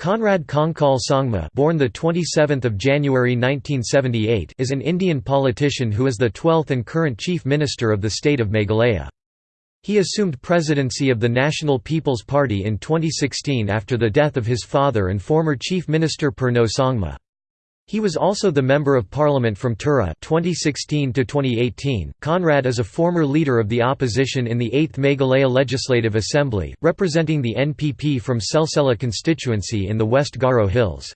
Conrad Kongkal Sangma born the 27th of January 1978 is an Indian politician who is the 12th and current Chief Minister of the state of Meghalaya. He assumed presidency of the National People's Party in 2016 after the death of his father and former Chief Minister Purno Sangma. He was also the Member of Parliament from Tura 2016 to 2018. Conrad is a former leader of the opposition in the 8th Meghalaya Legislative Assembly, representing the NPP from Selsella constituency in the West Garo Hills.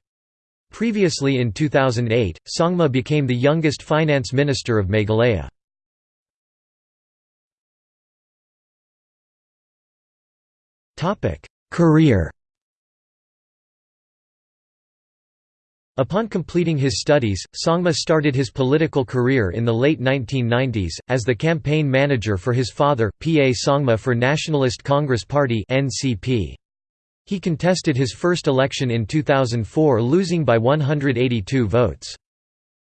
Previously in 2008, Sangma became the youngest finance minister of Meghalaya. Career Upon completing his studies, Sangma started his political career in the late 1990s, as the campaign manager for his father, P. A. Sangma for Nationalist Congress Party He contested his first election in 2004 losing by 182 votes.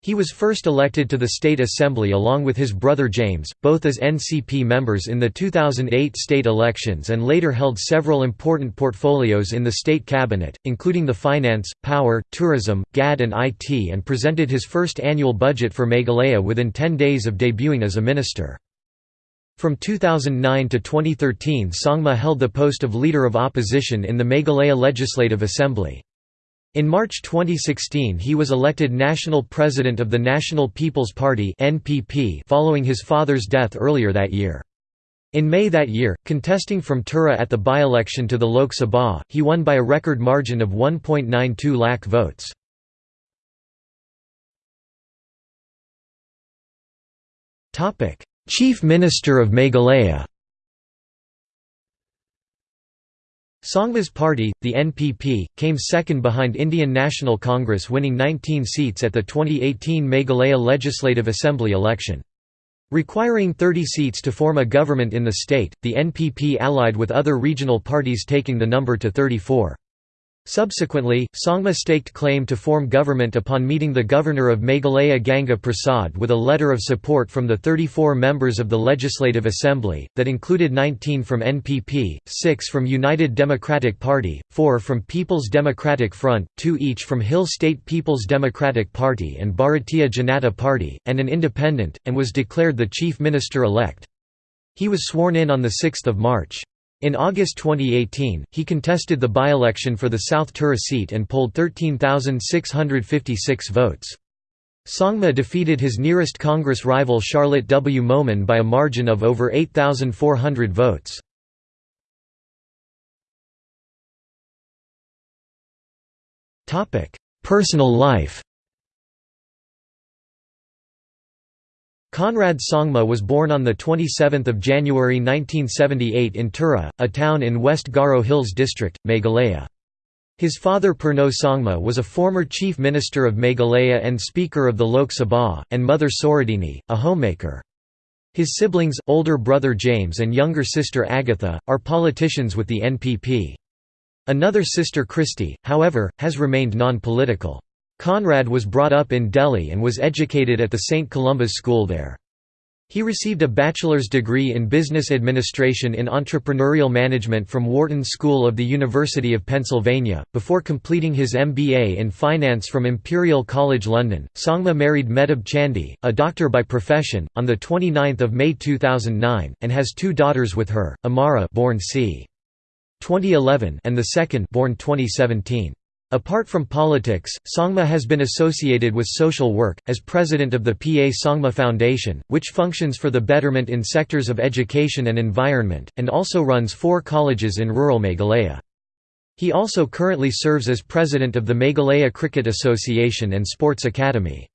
He was first elected to the State Assembly along with his brother James, both as NCP members in the 2008 state elections and later held several important portfolios in the state cabinet, including the finance, power, tourism, GAD and IT and presented his first annual budget for Meghalaya within 10 days of debuting as a minister. From 2009 to 2013 Sangma held the post of Leader of Opposition in the Meghalaya Legislative Assembly. In March 2016 he was elected national president of the National People's Party following his father's death earlier that year. In May that year, contesting from Tura at the by-election to the Lok Sabha, he won by a record margin of 1.92 lakh votes. Chief Minister of Meghalaya Sangma's party, the NPP, came second behind Indian National Congress winning 19 seats at the 2018 Meghalaya Legislative Assembly election. Requiring 30 seats to form a government in the state, the NPP allied with other regional parties taking the number to 34. Subsequently, Sangma staked claim to form government upon meeting the governor of Meghalaya Ganga Prasad with a letter of support from the 34 members of the Legislative Assembly, that included 19 from NPP, 6 from United Democratic Party, 4 from People's Democratic Front, 2 each from Hill State People's Democratic Party and Bharatiya Janata Party, and an independent, and was declared the chief minister-elect. He was sworn in on 6 March. In August 2018, he contested the by-election for the South Tura seat and polled 13,656 votes. Sangma defeated his nearest Congress rival Charlotte W. Momin by a margin of over 8,400 votes. Personal life Conrad Sangma was born on 27 January 1978 in Tura, a town in West Garo Hills district, Meghalaya. His father Purno Sangma was a former chief minister of Meghalaya and speaker of the Lok Sabha, and mother Soradini, a homemaker. His siblings, older brother James and younger sister Agatha, are politicians with the NPP. Another sister Christy, however, has remained non-political. Conrad was brought up in Delhi and was educated at the St. Columba's School there. He received a bachelor's degree in business administration in entrepreneurial management from Wharton School of the University of Pennsylvania, before completing his MBA in finance from Imperial College London. Sangma married Mehtab Chandee, a doctor by profession, on the 29th of May 2009 and has two daughters with her, Amara born c. 2011 and the second born 2017. Apart from politics, Sangma has been associated with social work, as president of the P.A. Sangma Foundation, which functions for the betterment in sectors of education and environment, and also runs four colleges in rural Meghalaya. He also currently serves as president of the Meghalaya Cricket Association and Sports Academy.